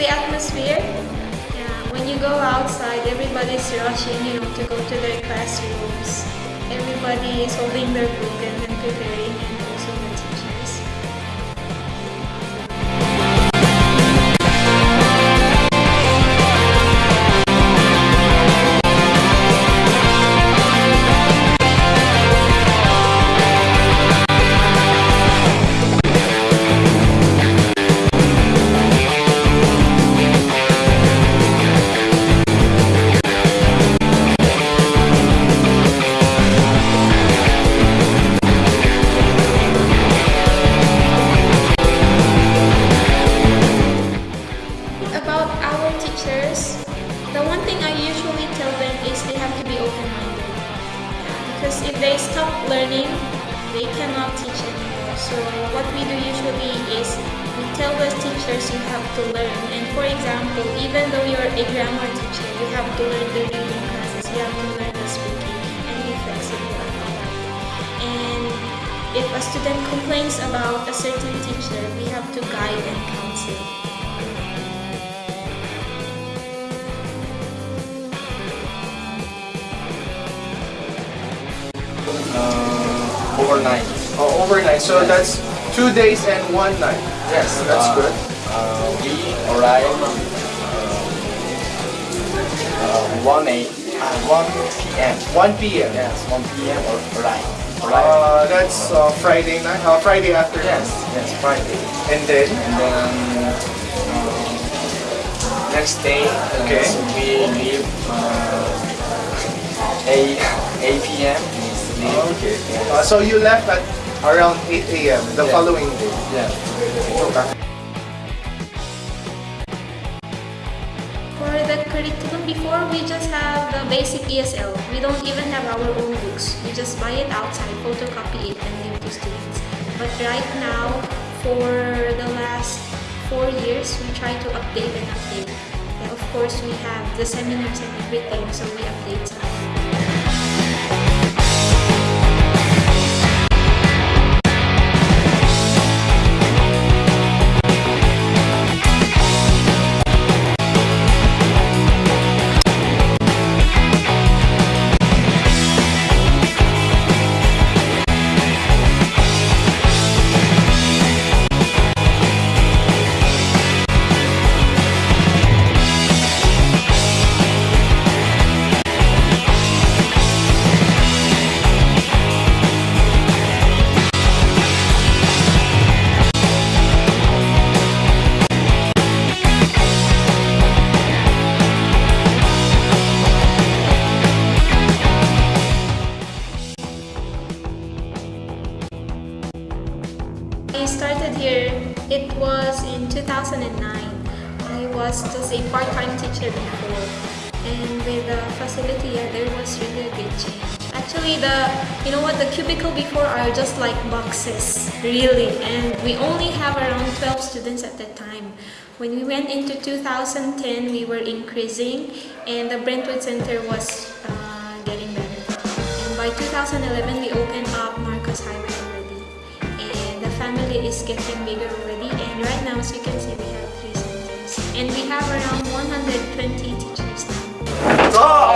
the atmosphere. Yeah, when you go outside, everybody's rushing, you know, to go to their classrooms. Everybody is holding their book and then preparing. If they stop learning, they cannot teach anymore. So what we do usually is we tell the teachers you have to learn. And for example, even though you're a grammar teacher, you have to learn the reading classes, you have to learn the speaking, and be flexible about that. And if a student complains about a certain teacher, we have to guide and counsel. Overnight. Oh, overnight. So that's two days and one night. Yes, that's uh, good. Uh, we arrive uh, uh, 1 a, uh, 1 p.m. 1 p.m. Yes, 1 p.m. or. Arrive. Uh, that's uh, Friday night. Friday afternoon. yes, yes, Friday. And then And then uh, next day, Okay. we leave uh, 8, 8 p.m. We okay. Uh, so you left at around 8 a.m. the Yeah. following day. Yeah. Okay. For the curriculum before, we just have the basic ESL. We don't even have our own books. We just buy it outside, photocopy it, and give to students. But right now, for the last four years, we try to update and update. And of course, we have the seminars and everything, so we update I started here, it was in 2009. I was just a part-time teacher before. And with the facility here, there was really a big change. Actually, the you know what, the cubicle before are just like boxes, really. And we only have around 12 students at that time. When we went into 2010, we were increasing and the Brentwood Center was uh, getting better. And by 2011, we opened family is getting bigger already. And right now, as you can see, we have three centers. And we have around 120 teachers now. Oh,